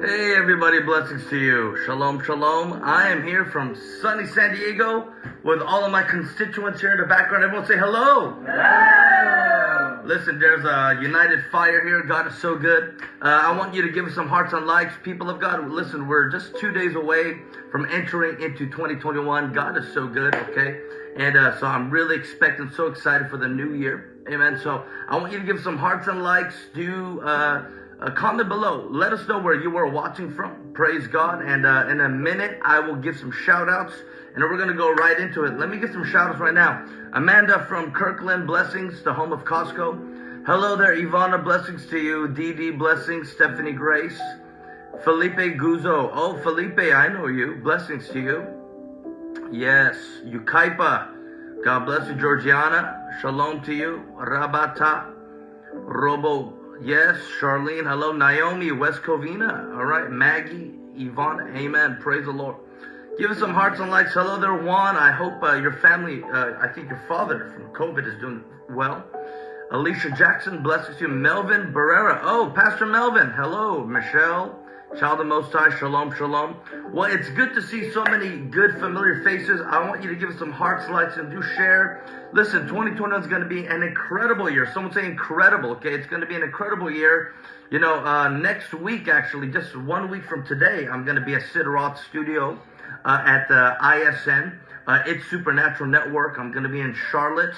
Hey everybody, blessings to you. Shalom, shalom. I am here from sunny San Diego with all of my constituents here in the background. Everyone say hello. Hello. Listen, there's a united fire here. God is so good. Uh, I want you to give us some hearts and likes. People of God, listen, we're just two days away from entering into 2021. God is so good, okay? And uh, so I'm really expecting, so excited for the new year. Amen. So I want you to give some hearts and likes. Do uh, uh, comment below. Let us know where you are watching from. Praise God. And uh, in a minute, I will give some shout outs. And we're going to go right into it. Let me give some shout outs right now. Amanda from Kirkland, blessings, the home of Costco. Hello there, Ivana, blessings to you. DD, blessings. Stephanie Grace. Felipe Guzo. Oh, Felipe, I know you. Blessings to you. Yes, Yucaipa. God bless you, Georgiana. Shalom to you. Rabata. Robo. Yes, Charlene. Hello, Naomi. West Covina. All right, Maggie. Yvonne. Amen. Praise the Lord. Give us some hearts and likes. Hello there, Juan. I hope uh, your family, uh, I think your father from COVID is doing well. Alicia Jackson, blessings to you. Melvin Barrera. Oh, Pastor Melvin. Hello, Michelle. Child of Most High, shalom, shalom. Well, it's good to see so many good, familiar faces. I want you to give us some hearts, likes, and do share. Listen, 2021 is going to be an incredible year. Someone say incredible, okay? It's going to be an incredible year. You know, uh, next week, actually, just one week from today, I'm going to be at Sid Roth Studio uh, at the ISN. Uh, it's Supernatural Network. I'm going to be in Charlotte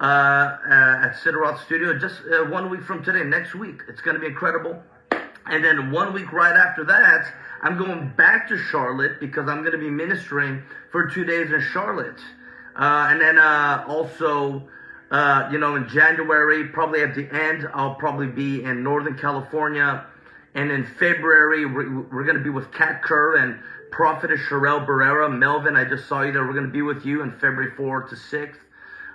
uh, uh, at Sid Roth Studio just uh, one week from today, next week. It's going to be incredible. And then one week right after that, I'm going back to Charlotte because I'm going to be ministering for two days in Charlotte. Uh, and then uh, also, uh, you know, in January, probably at the end, I'll probably be in Northern California. And in February, we're, we're going to be with Kat Kerr and Prophetess Sherelle Barrera. Melvin, I just saw you there. We're going to be with you in February 4th to 6th.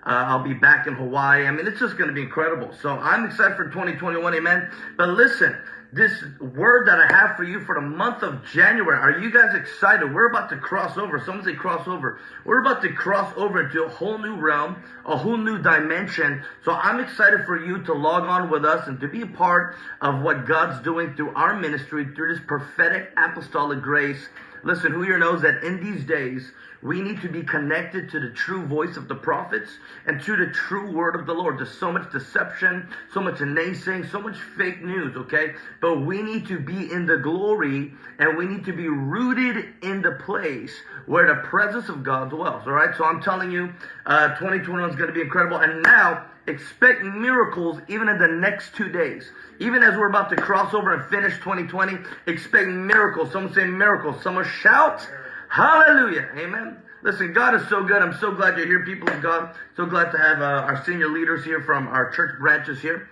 Uh, I'll be back in Hawaii. I mean, it's just going to be incredible. So I'm excited for 2021. Amen. But listen, this word that I have for you for the month of January. Are you guys excited? We're about to cross over. Someone say cross over. We're about to cross over into a whole new realm, a whole new dimension. So I'm excited for you to log on with us and to be a part of what God's doing through our ministry, through this prophetic apostolic grace. Listen, who here knows that in these days, we need to be connected to the true voice of the prophets and to the true word of the Lord. There's so much deception, so much naysaying, so much fake news, okay? But we need to be in the glory and we need to be rooted in the place where the presence of God dwells, all right? So I'm telling you, uh, 2021 is going to be incredible. And now, expect miracles even in the next two days. Even as we're about to cross over and finish 2020, expect miracles. Someone say miracles. Someone shout. Hallelujah. Amen. Listen, God is so good. I'm so glad you're here, people of God. So glad to have uh, our senior leaders here from our church branches here.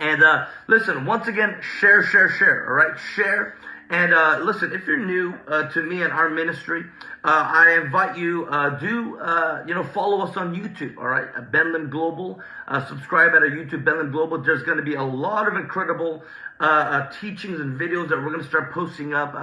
And uh, listen, once again, share, share, share. All right, share. And uh, listen, if you're new uh, to me and our ministry, uh, I invite you uh, do uh, you know follow us on YouTube. All right, Ben Lim Global. Uh, subscribe at our YouTube, Ben Lim Global. There's going to be a lot of incredible teachings and videos that we're going to start posting up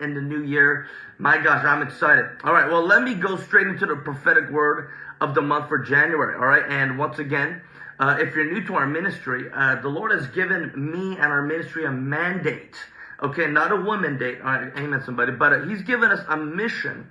in the new year. My gosh, I'm excited. All right, well, let me go straight into the prophetic word of the month for January. All right, and once again. if you're new to our ministry, the Lord has given me and our ministry a mandate Okay, not a woman date. All right, amen, somebody. But uh, he's given us a mission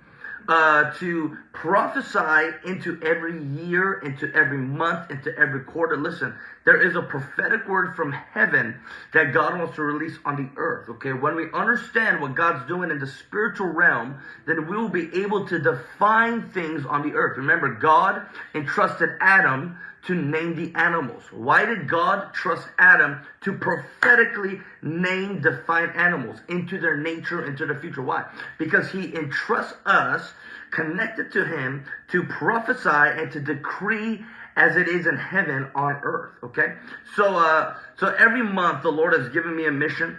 uh, to prophesy into every year, into every month, into every quarter. Listen, there is a prophetic word from heaven that God wants to release on the earth. Okay, when we understand what God's doing in the spiritual realm, then we will be able to define things on the earth. Remember, God entrusted Adam to name the animals. Why did God trust Adam to prophetically name, define animals into their nature, into their future? Why? Because he entrusts us connected to him to prophesy and to decree as it is in heaven on earth. Okay, so uh, so every month the Lord has given me a mission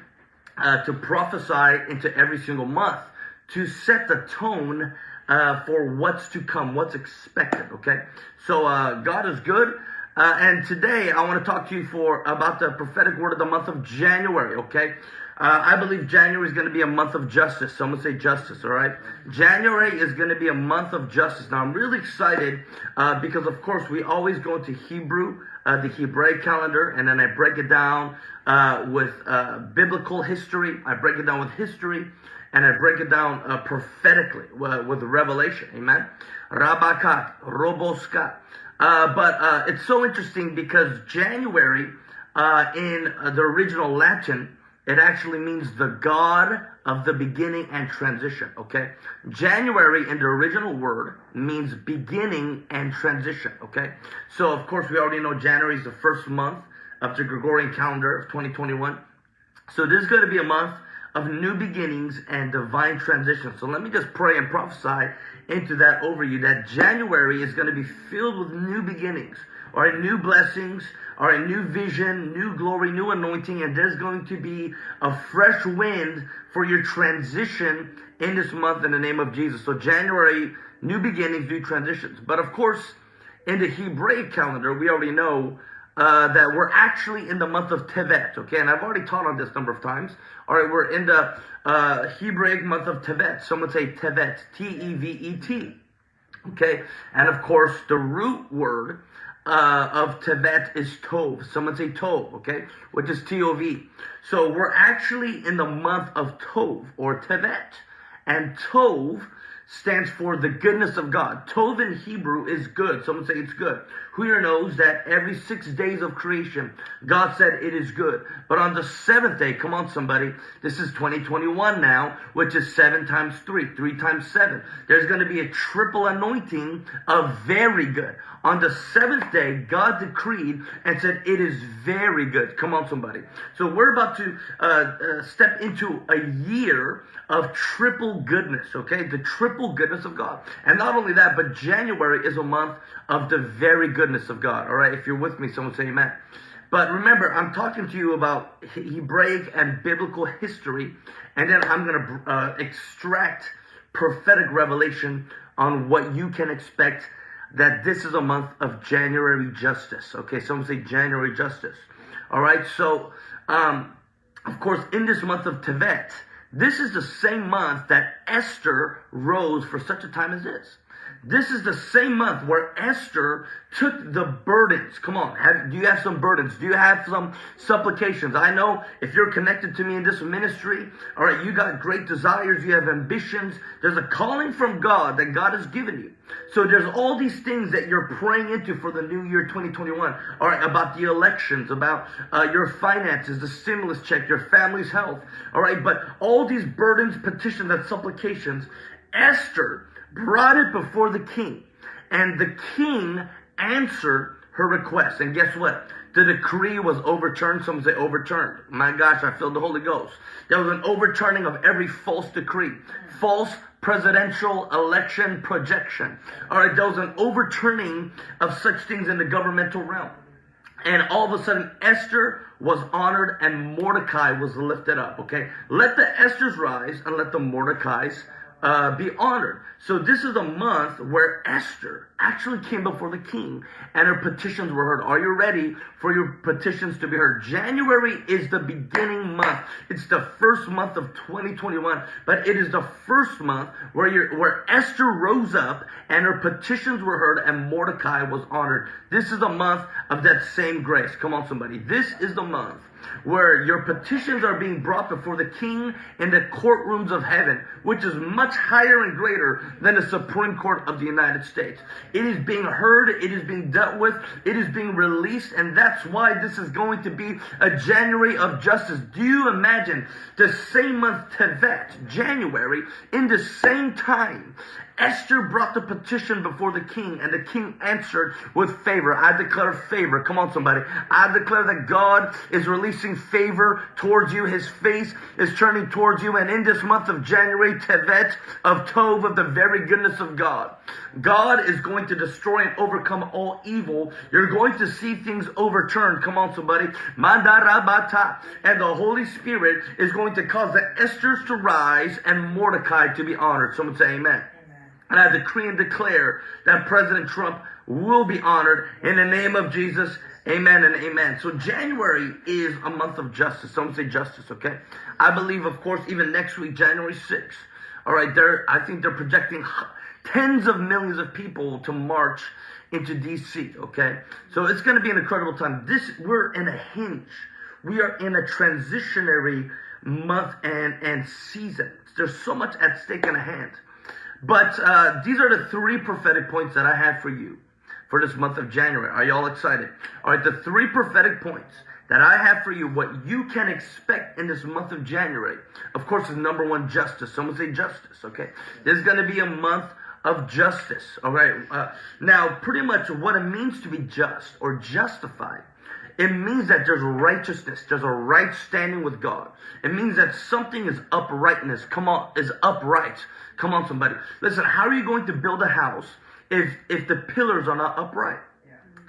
uh, to prophesy into every single month to set the tone uh, for what's to come, what's expected. Okay, so uh, God is good. Uh, and today I want to talk to you for about the prophetic word of the month of January. Okay, uh, I believe January is going to be a month of justice. Someone say justice. All right, January is going to be a month of justice. Now I'm really excited uh, because, of course, we always go into Hebrew uh, the Hebraic calendar, and then I break it down uh, with uh, biblical history. I break it down with history, and I break it down uh, prophetically with revelation. Amen. Rabakat, Roboskat. Uh, but it's so interesting because January in the original Latin, it actually means the God of the beginning and transition. Okay, January in the original word means beginning and transition. Okay, so of course we already know January is the first month of the Gregorian calendar of 2021. So this is going to be a month of new beginnings and divine transition. So let me just pray and prophesy into that over you that January is going to be filled with new beginnings or new blessings or a new vision, new glory, new anointing, and there's going to be a fresh wind for your transition in this month in the name of Jesus. So January, new beginnings, new transitions. But of course, in the Hebraic calendar, we already know uh, that we're actually in the month of Tevet, okay? And I've already taught on this number of times. All right, we're in the uh, Hebraic month of Tevet. Someone say Tevet, T-E-V-E-T, okay? And of course, the root word uh, of Tevet is Tov. Someone say Tov, okay? Which is T-O-V. So we're actually in the month of Tov, or Tevet. And Tov stands for the goodness of God. Tov in Hebrew is good. Someone say it's good. Who here knows that every six days of creation, God said it is good. But on the seventh day, come on somebody, this is 2021 now, which is seven times three, three times seven. There's going to be a triple anointing of very good. On the seventh day, God decreed and said it is very good. Come on somebody. So we're about to uh, uh, step into a year of triple goodness, okay? The triple goodness of God. And not only that, but January is a month of the very goodness of God, all right? If you're with me, someone say amen. But remember, I'm talking to you about Hebraic and biblical history, and then I'm going to uh, extract prophetic revelation on what you can expect that this is a month of January justice. Okay, someone say January justice. All right, so um, of course, in this month of Tevet, this is the same month that Esther rose for such a time as this. This is the same month where Esther took the burdens. Come on, have, do you have some burdens? Do you have some supplications? I know if you're connected to me in this ministry, all right, you got great desires, you have ambitions. There's a calling from God that God has given you. So there's all these things that you're praying into for the new year 2021. All right, about the elections, about uh, your finances, the stimulus check, your family's health. All right, but all these burdens, petitions, and supplications, Esther brought it before the king. And the king answered her request. And guess what? The decree was overturned. Some say overturned. My gosh, I feel the Holy Ghost. There was an overturning of every false decree, false presidential election projection. All right, there was an overturning of such things in the governmental realm. And all of a sudden, Esther was honored and Mordecai was lifted up. Okay, let the Esthers rise and let the Mordecais uh, be honored. So this is a month where Esther actually came before the king and her petitions were heard. Are you ready for your petitions to be heard? January is the beginning month. It's the first month of 2021, but it is the first month where you where Esther rose up and her petitions were heard and Mordecai was honored. This is a month of that same grace. Come on somebody. This is the month where your petitions are being brought before the king in the courtrooms of heaven, which is much higher and greater than the Supreme Court of the United States. It is being heard, it is being dealt with, it is being released, and that's why this is going to be a January of justice. Do you imagine the same month Tevet, January, in the same time Esther brought the petition before the king, and the king answered with favor. I declare favor. Come on, somebody. I declare that God is releasing favor towards you. His face is turning towards you. And in this month of January, Tevet of Tov, of the very goodness of God, God is going to destroy and overcome all evil. You're going to see things overturned. Come on, somebody. And the Holy Spirit is going to cause the Esthers to rise and Mordecai to be honored. Someone say amen. And I decree and declare that President Trump will be honored in the name of Jesus. Amen and amen. So January is a month of justice. Someone say justice, okay? I believe, of course, even next week, January 6th. All right, they're, I think they're projecting tens of millions of people to march into DC. Okay, so it's going to be an incredible time. This we're in a hinge. We are in a transitionary month and and season. There's so much at stake in a hand. But uh, these are the three prophetic points that I have for you for this month of January. Are y'all excited? All right, the three prophetic points that I have for you, what you can expect in this month of January, of course, is number one, justice. Someone say justice, okay? There's going to be a month of justice, all right? Uh, now, pretty much what it means to be just or justified it means that there's righteousness, there's a right standing with God. It means that something is uprightness. Come on, is upright. Come on, somebody. Listen, how are you going to build a house if if the pillars are not upright?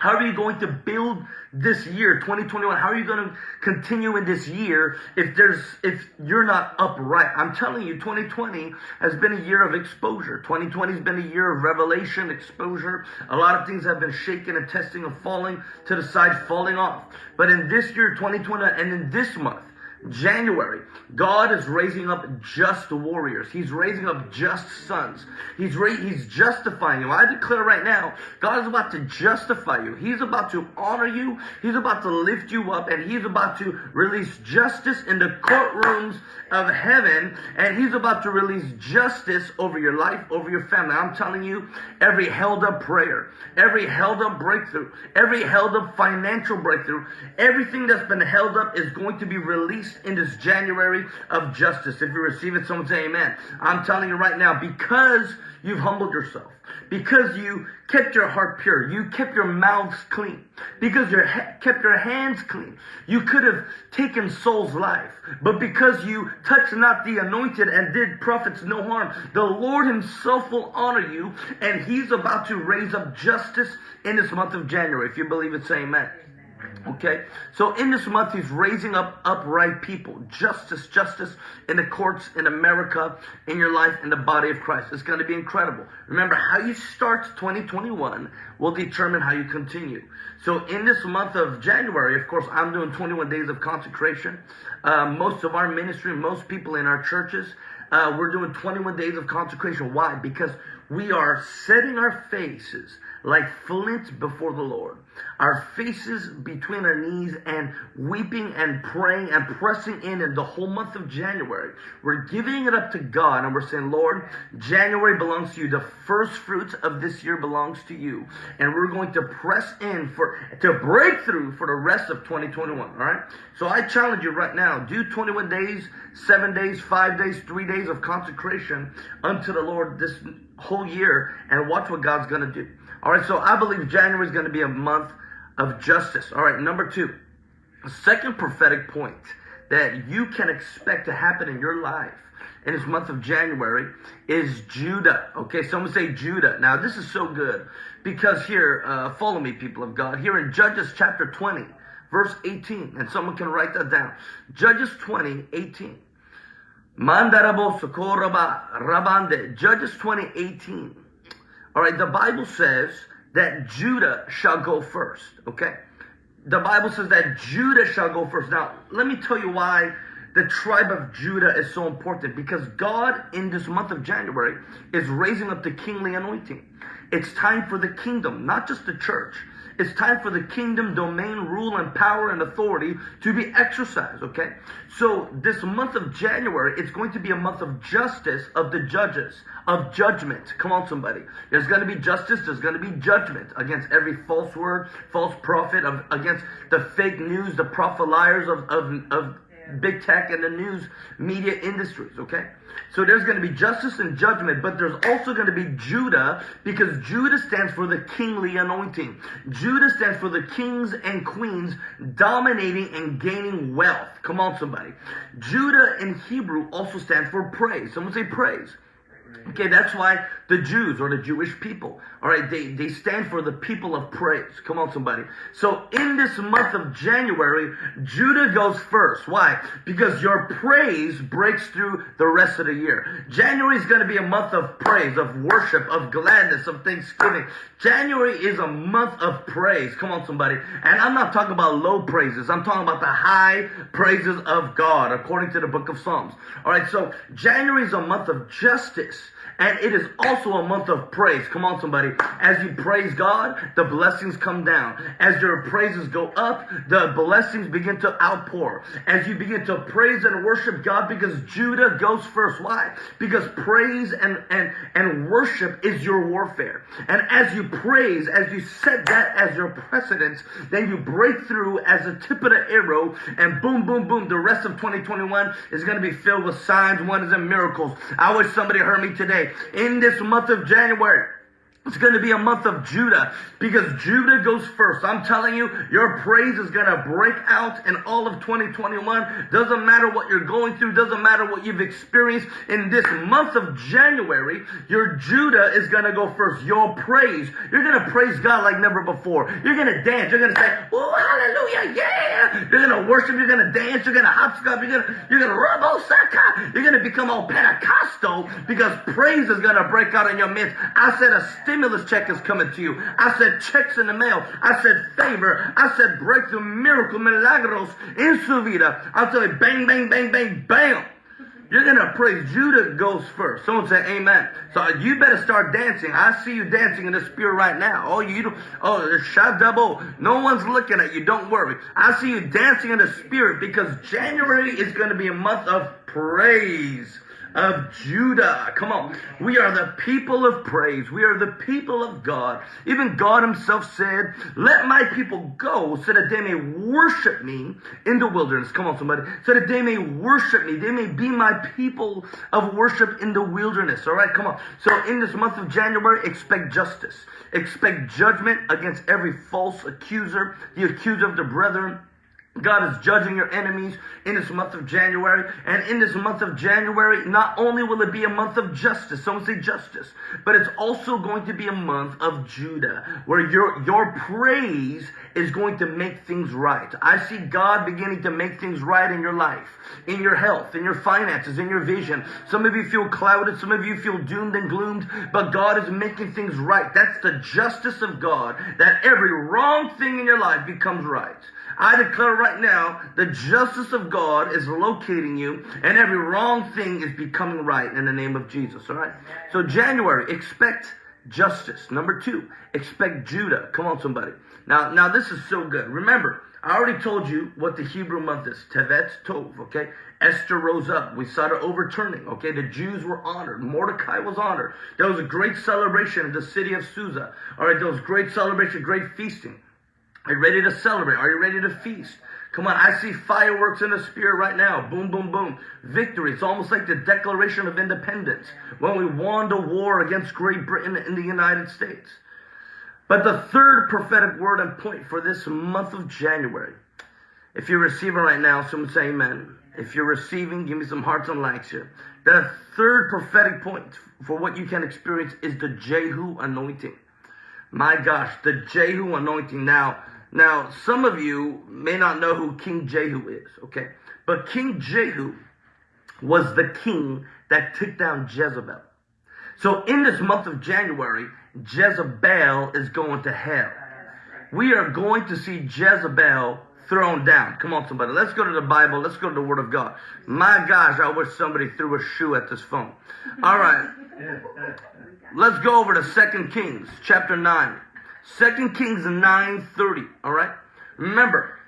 How are you going to build this year, 2021? How are you going to continue in this year if there's if you're not upright? I'm telling you, 2020 has been a year of exposure. 2020 has been a year of revelation, exposure. A lot of things have been shaken and testing and falling to the side, falling off. But in this year, 2020, and in this month, January, God is raising up just warriors. He's raising up just sons. He's He's justifying you. I declare right now, God is about to justify you. He's about to honor you. He's about to lift you up, and He's about to release justice in the courtrooms of heaven, and He's about to release justice over your life, over your family. I'm telling you, every held up prayer, every held up breakthrough, every held up financial breakthrough, everything that's been held up is going to be released in this January of justice. If you receive it, someone say amen. I'm telling you right now, because you've humbled yourself, because you kept your heart pure, you kept your mouths clean, because you kept your hands clean, you could have taken Saul's life. But because you touched not the anointed and did prophets no harm, the Lord himself will honor you, and he's about to raise up justice in this month of January. If you believe it, say amen. Okay, so in this month, he's raising up upright people, justice, justice in the courts in America, in your life, in the body of Christ. It's going to be incredible. Remember, how you start 2021 will determine how you continue. So in this month of January, of course, I'm doing 21 days of consecration. Uh, most of our ministry, most people in our churches, uh, we're doing 21 days of consecration. Why? Because we are setting our faces like flint before the Lord. Our faces between our knees and weeping and praying and pressing in in the whole month of January. We're giving it up to God and we're saying, Lord, January belongs to you. The first fruits of this year belongs to you. And we're going to press in for to break through for the rest of 2021. All right. So I challenge you right now, do 21 days, seven days, five days, three days of consecration unto the Lord this whole year and watch what God's going to do. All right, so I believe January is going to be a month of justice. All right, number two, second prophetic point that you can expect to happen in your life in this month of January is Judah. Okay, someone say Judah. Now, this is so good because here, uh, follow me, people of God. Here in Judges chapter 20, verse 18, and someone can write that down. Judges 20, 18. Mandarabo Sokoraba Rabande. Judges 20, 18. All right, the Bible says that Judah shall go first, okay? The Bible says that Judah shall go first. Now, let me tell you why the tribe of Judah is so important because God in this month of January is raising up the kingly anointing. It's time for the kingdom, not just the church. It's time for the kingdom, domain, rule, and power and authority to be exercised, okay? So this month of January, it's going to be a month of justice of the judges, of judgment. Come on, somebody. There's going to be justice, there's going to be judgment against every false word, false prophet, of, against the fake news, the prophet liars of, of, of big tech and the news media industries, okay? So there's going to be justice and judgment, but there's also going to be Judah because Judah stands for the kingly anointing. Judah stands for the kings and queens dominating and gaining wealth. Come on, somebody. Judah in Hebrew also stands for praise. Someone say praise. Okay, that's why the Jews or the Jewish people, all right, they, they stand for the people of praise. Come on, somebody. So in this month of January, Judah goes first. Why? Because your praise breaks through the rest of the year. January is going to be a month of praise, of worship, of gladness, of thanksgiving. January is a month of praise. Come on, somebody. And I'm not talking about low praises. I'm talking about the high praises of God, according to the book of Psalms. All right, so January is a month of justice And it is also a month of praise. Come on, somebody. As you praise God, the blessings come down. As your praises go up, the blessings begin to outpour. As you begin to praise and worship God, because Judah goes first. Why? Because praise and, and, and worship is your warfare. And as you praise, as you set that as your precedence, then you break through as a tip of the arrow, and boom, boom, boom, the rest of 2021 is going to be filled with signs, wonders, and miracles. I wish somebody heard me today. In this month of January, it's going to be a month of Judah because Judah goes first. I'm telling you, your praise is going to break out in all of 2021. Doesn't matter what you're going through, doesn't matter what you've experienced in this month of January, your Judah is going to go first. Your praise, you're going to praise God like never before. You're going to dance. You're going to say, Oh, hallelujah, yeah. You're going to worship. You're going to dance. You're going to hopscotch. You're going to, you're going to rubble saka. Ah. You're going to become all Pentecostal because praise is going to break out in your midst. I said a stimulus check is coming to you. I said checks in the mail. I said favor. I said breakthrough, miracle, milagros in su vida. I'll tell you, bang, bang, bang, bang, bam. You're gonna praise. Judah goes first. Someone say amen. So you better start dancing. I see you dancing in the spirit right now. Oh, you don't, oh, shot double. No one's looking at you. Don't worry. I see you dancing in the spirit because January is gonna be a month of praise of Judah. Come on. We are the people of praise. We are the people of God. Even God himself said, let my people go so that they may worship me in the wilderness. Come on, somebody. So that they may worship me. They may be my people of worship in the wilderness. All right, come on. So in this month of January, expect justice. Expect judgment against every false accuser, the accuser of the brethren God is judging your enemies in this month of January. And in this month of January, not only will it be a month of justice, someone say justice, but it's also going to be a month of Judah, where your, your praise is going to make things right. I see God beginning to make things right in your life, in your health, in your finances, in your vision. Some of you feel clouded, some of you feel doomed and gloomed, but God is making things right. That's the justice of God, that every wrong thing in your life becomes right. I declare right now the justice of God is locating you and every wrong thing is becoming right in the name of Jesus. All right. So January, expect justice. Number two, expect Judah. Come on, somebody. Now, now this is so good. Remember, I already told you what the Hebrew month is. Tevet Tov. Okay. Esther rose up. We saw the overturning. Okay. The Jews were honored. Mordecai was honored. There was a great celebration in the city of Susa. All right. There was great celebration, great feasting. Are you ready to celebrate? Are you ready to feast? Come on, I see fireworks in the spirit right now. Boom, boom, boom. Victory. It's almost like the Declaration of Independence when we won the war against Great Britain in the United States. But the third prophetic word and point for this month of January, if you're receiving right now, someone say amen. If you're receiving, give me some hearts and likes here. The third prophetic point for what you can experience is the Jehu anointing. My gosh, the Jehu anointing. Now, now, some of you may not know who King Jehu is, okay? But King Jehu was the king that took down Jezebel. So in this month of January, Jezebel is going to hell. We are going to see Jezebel thrown down. Come on, somebody. Let's go to the Bible. Let's go to the Word of God. My gosh, I wish somebody threw a shoe at this phone. All right. Let's go over to Second Kings, chapter 9. Second Kings 9.30, all right? Remember,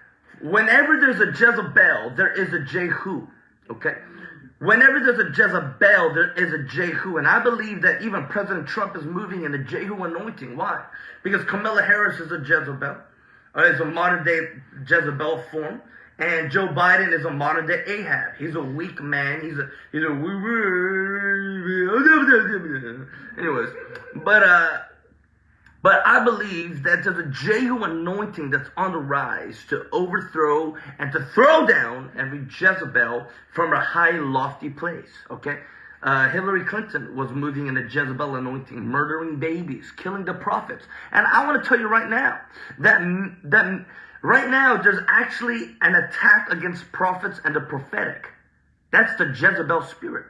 whenever there's a Jezebel, there is a Jehu, okay? Whenever there's a Jezebel, there is a Jehu. And I believe that even President Trump is moving in the Jehu anointing. Why? Because Kamala Harris is a Jezebel. Uh, is a modern day Jezebel form. And Joe Biden is a modern day Ahab. He's a weak man. He's a he's a anyways. But uh but I believe that there's a Jehu anointing that's on the rise to overthrow and to throw down every Jezebel from a high, lofty place. Okay? Uh, Hillary Clinton was moving in a Jezebel anointing, murdering babies, killing the prophets. And I want to tell you right now that, that right now there's actually an attack against prophets and the prophetic. That's the Jezebel spirit.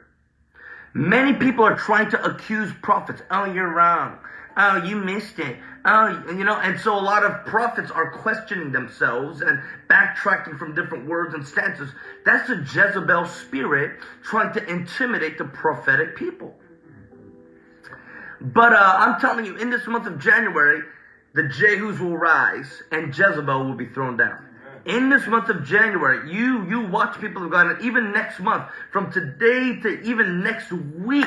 Many people are trying to accuse prophets. Oh, you're wrong. Oh, you missed it. Oh, you know, and so a lot of prophets are questioning themselves and backtracking from different words and stances. That's the Jezebel spirit trying to intimidate the prophetic people. But uh, I'm telling you, in this month of January, the Jehus will rise and Jezebel will be thrown down. In this month of January, you you watch people of God, and even next month, from today to even next week,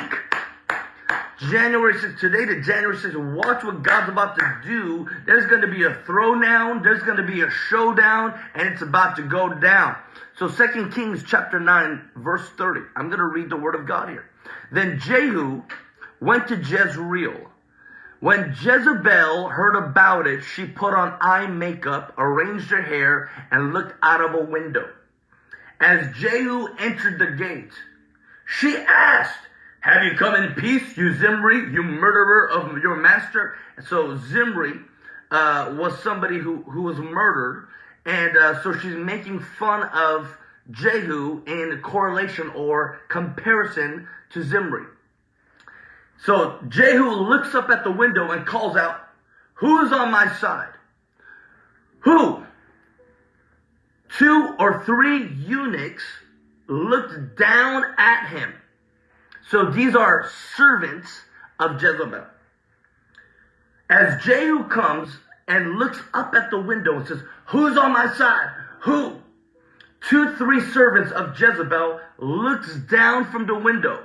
January 6th, today to January 6th, watch what God's about to do. There's going to be a throwdown, there's going to be a showdown, and it's about to go down. So 2 Kings chapter 9, verse 30. I'm going to read the word of God here. Then Jehu went to Jezreel. When Jezebel heard about it, she put on eye makeup, arranged her hair, and looked out of a window. As Jehu entered the gate, she asked, have you come in peace, you Zimri, you murderer of your master? So Zimri uh, was somebody who, who was murdered, and uh, so she's making fun of Jehu in correlation or comparison to Zimri. So Jehu looks up at the window and calls out, Who is on my side? Who? Two or three eunuchs looked down at him. So these are servants of Jezebel. As Jehu comes and looks up at the window and says, Who's on my side? Who? Two, three servants of Jezebel looks down from the window.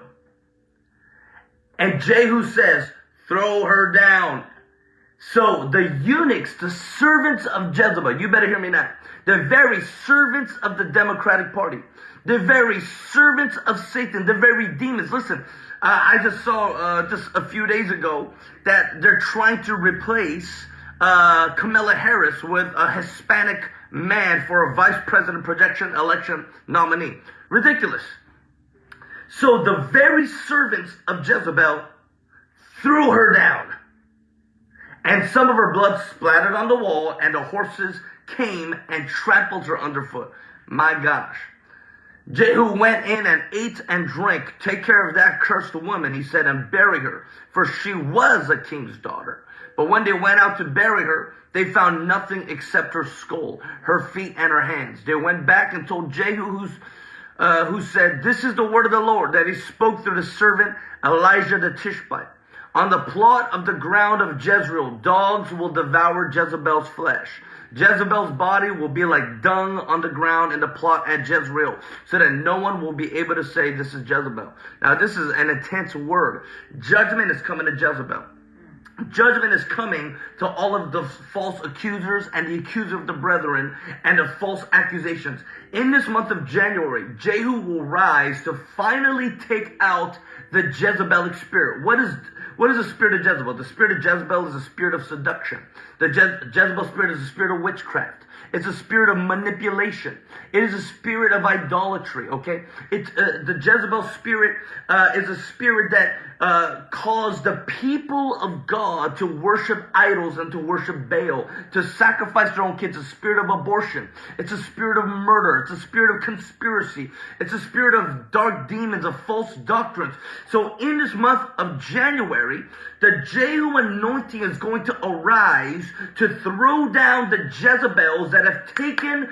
And Jehu says, Throw her down. So the eunuchs, the servants of Jezebel, you better hear me now. The very servants of the Democratic Party the very servants of Satan, the very demons. Listen, uh, I just saw uh, just a few days ago that they're trying to replace uh, Kamala Harris with a Hispanic man for a vice president projection election nominee. Ridiculous. So the very servants of Jezebel threw her down. And some of her blood splattered on the wall, and the horses came and trampled her underfoot. My gosh. Jehu went in and ate and drank. Take care of that cursed woman, he said, and bury her, for she was a king's daughter. But when they went out to bury her, they found nothing except her skull, her feet, and her hands. They went back and told Jehu, uh, who said, This is the word of the Lord that he spoke through the servant Elijah the Tishbite. On the plot of the ground of Jezreel, dogs will devour Jezebel's flesh. Jezebel's body will be like dung on the ground in the plot at Jezreel, so that no one will be able to say this is Jezebel. Now, this is an intense word. Judgment is coming to Jezebel. Judgment is coming to all of the false accusers and the accuser of the brethren and the false accusations. In this month of January, Jehu will rise to finally take out the Jezebelic spirit. What is what is the spirit of Jezebel? The spirit of Jezebel is a spirit of seduction. The Je- Jezebel spirit is a spirit of witchcraft. It's a spirit of manipulation. It is a spirit of idolatry. Okay, it's uh, the Jezebel spirit uh, is a spirit that uh, caused the people of God to worship idols and to worship Baal, to sacrifice their own kids. A spirit of abortion. It's a spirit of murder. It's a spirit of conspiracy. It's a spirit of dark demons, of false doctrines. So in this month of January, the Jehu anointing is going to arise to throw down the Jezebels that have taken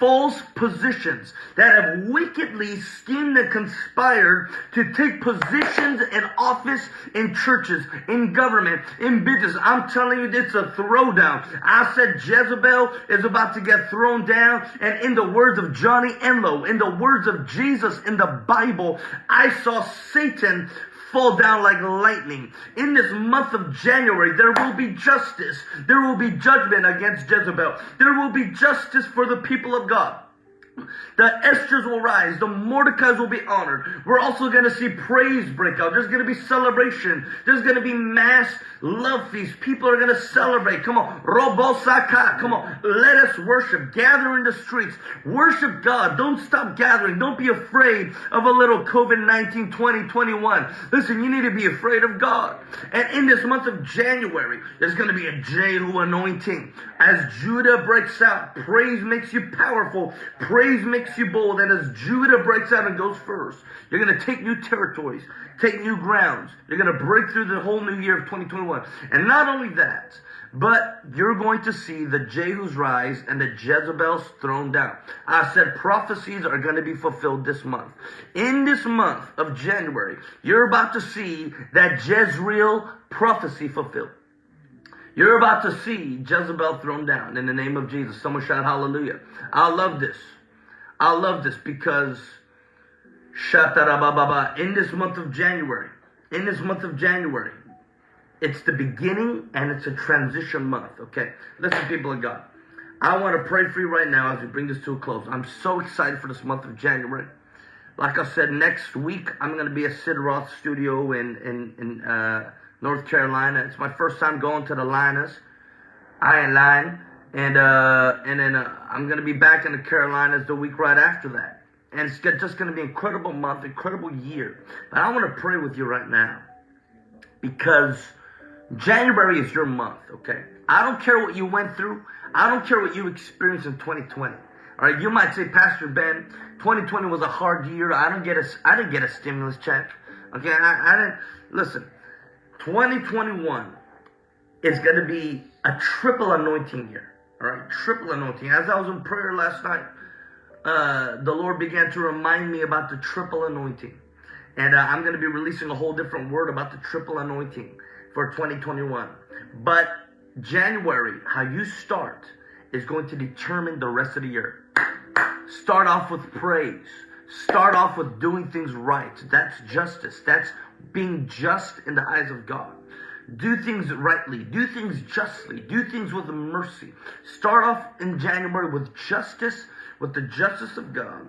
false positions that have wickedly schemed and conspired to take positions in office in churches, in government, in business. I'm telling you, it's a throwdown. I said Jezebel is about to get thrown down. And in the words of Johnny Enlow, in the words of Jesus in the Bible, I saw Satan fall down like lightning. In this month of January, there will be justice. There will be judgment against Jezebel. There will be justice for the people of God. The Esthers will rise. The Mordecais will be honored. We're also going to see praise break out. There's going to be celebration. There's going to be mass love feast. People are going to celebrate. Come on. Robosaka. Come on. Let us worship. Gather in the streets. Worship God. Don't stop gathering. Don't be afraid of a little COVID-19 2021. Listen, you need to be afraid of God. And in this month of January, there's going to be a Jehu anointing. As Judah breaks out, praise makes you powerful. Praise makes you bold. And as Judah breaks out and goes first, you're going to take new territories, take new grounds. You're going to break through the whole new year of 2021. And not only that, But you're going to see the Jehus rise and the Jezebels thrown down. I said prophecies are going to be fulfilled this month. In this month of January, you're about to see that Jezreel prophecy fulfilled. You're about to see Jezebel thrown down in the name of Jesus. Someone shout hallelujah. I love this. I love this because in this month of January, in this month of January, it's the beginning and it's a transition month. Okay, listen, people of God. I want to pray for you right now as we bring this to a close. I'm so excited for this month of January. Like I said, next week I'm going to be at Sid Roth Studio in in, in uh, North Carolina. It's my first time going to the Linas, Iron Line, and uh, and then uh, I'm going to be back in the Carolinas the week right after that. And it's just going to be an incredible month, incredible year. But I want to pray with you right now because January is your month, okay? I don't care what you went through. I don't care what you experienced in 2020. All right, you might say, Pastor Ben, 2020 was a hard year. I don't get a, I didn't get a stimulus check. Okay, I, I didn't. Listen, 2021 is going to be a triple anointing year. All right, triple anointing. As I was in prayer last night, uh, the Lord began to remind me about the triple anointing. And uh, I'm going to be releasing a whole different word about the triple anointing for 2021. But January, how you start, is going to determine the rest of the year. Start off with praise. Start off with doing things right. That's justice. That's being just in the eyes of God. Do things rightly. Do things justly. Do things with mercy. Start off in January with justice, with the justice of God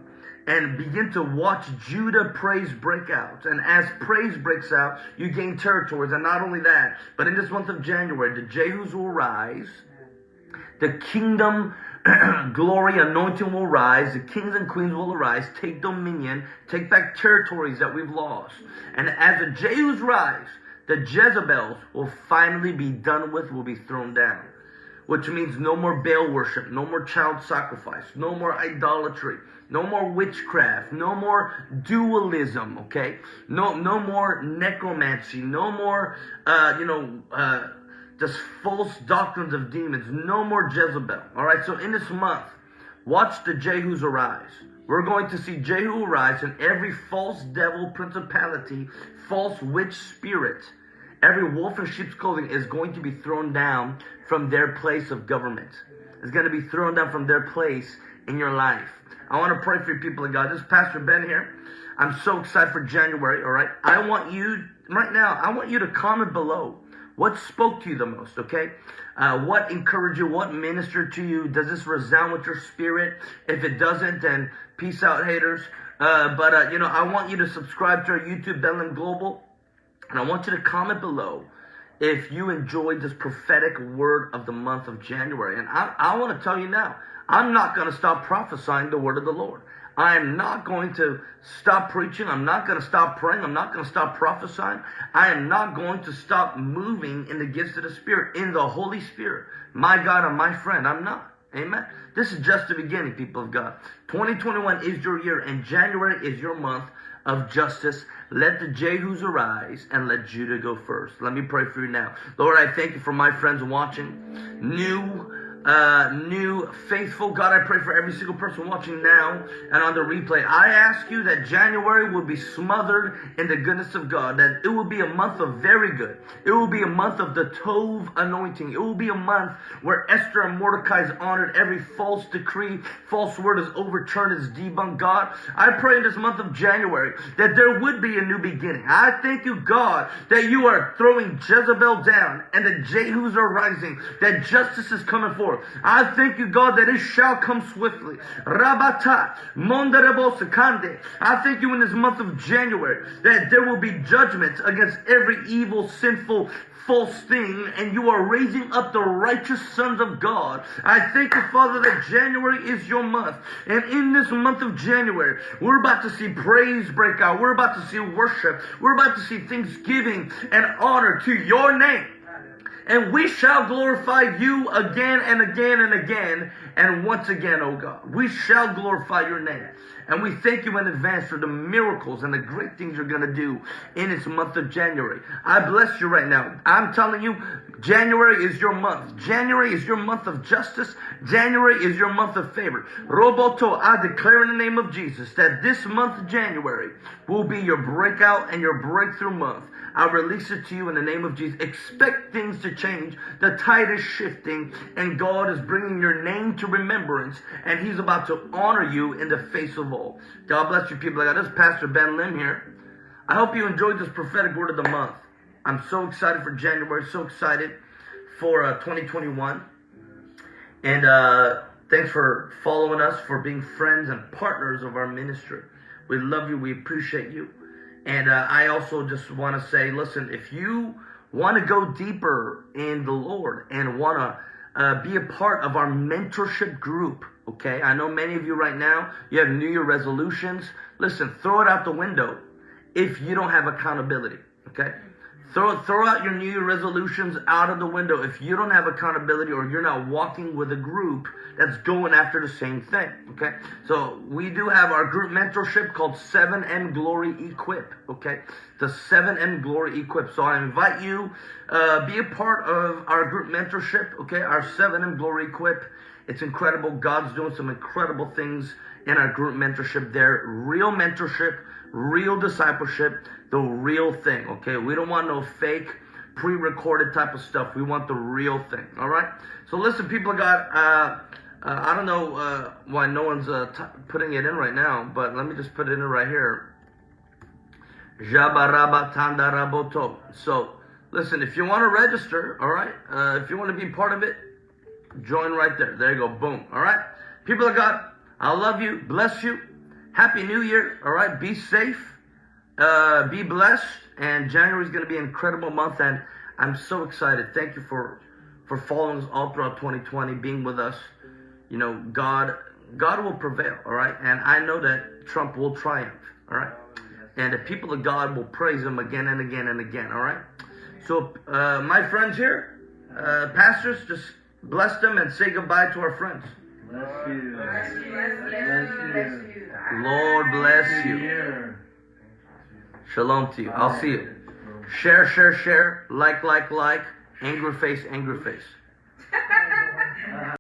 and begin to watch Judah praise break out. And as praise breaks out, you gain territories. And not only that, but in this month of January, the Jehus will rise, the kingdom glory anointing will rise, the kings and queens will arise, take dominion, take back territories that we've lost. And as the Jehus rise, the Jezebels will finally be done with, will be thrown down which means no more Baal worship, no more child sacrifice, no more idolatry, no more witchcraft, no more dualism, okay? No, no more necromancy, no more, uh, you know, uh, just false doctrines of demons, no more Jezebel, all right? So in this month, watch the Jehus arise. We're going to see Jehu arise and every false devil principality, false witch spirit, Every wolf in sheep's clothing is going to be thrown down from their place of government. It's going to be thrown down from their place in your life. I want to pray for people of God. This is Pastor Ben here. I'm so excited for January, all right? I want you, right now, I want you to comment below. What spoke to you the most, okay? Uh, what encouraged you? What ministered to you? Does this resound with your spirit? If it doesn't, then peace out, haters. Uh, but, uh, you know, I want you to subscribe to our YouTube, Benland Global. And I want you to comment below if you enjoyed this prophetic word of the month of January. And I, I want to tell you now, I'm not going to stop prophesying the word of the Lord. I am not going to stop preaching. I'm not going to stop praying. I'm not going to stop prophesying. I am not going to stop moving in the gifts of the Spirit, in the Holy Spirit. My God and my friend, I'm not. Amen. This is just the beginning, people of God. 2021 is your year, and January is your month of justice. Let the Jehus arise and let Judah go first. Let me pray for you now. Lord, I thank you for my friends watching. New uh, new, faithful. God, I pray for every single person watching now and on the replay. I ask you that January will be smothered in the goodness of God, that it will be a month of very good. It will be a month of the Tov anointing. It will be a month where Esther and Mordecai is honored. Every false decree, false word is overturned, is debunked. God, I pray in this month of January that there would be a new beginning. I thank you, God, that you are throwing Jezebel down and the Jehus are rising, that justice is coming forth. I thank you, God, that it shall come swiftly. Rabata, Sakande. I thank you in this month of January that there will be judgment against every evil, sinful, false thing, and you are raising up the righteous sons of God. I thank you, Father, that January is your month. And in this month of January, we're about to see praise break out. We're about to see worship. We're about to see thanksgiving and honor to your name and we shall glorify you again and again and again and once again, O God. We shall glorify your name. And we thank you in advance for the miracles and the great things you're going to do in this month of January. I bless you right now. I'm telling you, January is your month. January is your month of justice. January is your month of favor. Roboto, I declare in the name of Jesus that this month, January, will be your breakout and your breakthrough month. I release it to you in the name of Jesus. Expect things to change. The tide is shifting, and God is bringing your name to remembrance, and He's about to honor you in the face of all. God bless you, people. I got this Pastor Ben Lim here. I hope you enjoyed this prophetic word of the month. I'm so excited for January, so excited for uh, 2021. And uh, thanks for following us, for being friends and partners of our ministry. We love you, we appreciate you. And uh, I also just want to say listen, if you want to go deeper in the Lord and want to uh, be a part of our mentorship group, okay? I know many of you right now, you have New Year resolutions. Listen, throw it out the window if you don't have accountability, okay? Throw, throw out your New Year resolutions out of the window if you don't have accountability or you're not walking with a group that's going after the same thing. Okay? So we do have our group mentorship called 7M Glory Equip. Okay? The 7M Glory Equip. So I invite you, uh, be a part of our group mentorship. Okay? Our 7M Glory Equip. It's incredible. God's doing some incredible things in our group mentorship there. Real mentorship, real discipleship, the real thing, okay? We don't want no fake, pre recorded type of stuff. We want the real thing, all right? So listen, people God, uh, uh, I don't know uh, why no one's uh, putting it in right now, but let me just put it in right here. So, listen, if you want to register, all right, uh, if you want to be part of it, join right there. There you go. Boom. All right. People of God, I love you. Bless you. Happy New Year. All right. Be safe. Uh, be blessed. And January is going to be an incredible month. And I'm so excited. Thank you for for following us all throughout 2020, being with us. You know, God God will prevail. All right. And I know that Trump will triumph. All right. And the people of God will praise him again and again and again. All right. So, uh, my friends here, uh, pastors, just bless them and say goodbye to our friends. Bless you. Bless you. Bless you. Lord bless you. Shalom to you. I'll see you. Share, share, share. Like, like, like. Angry face, angry face.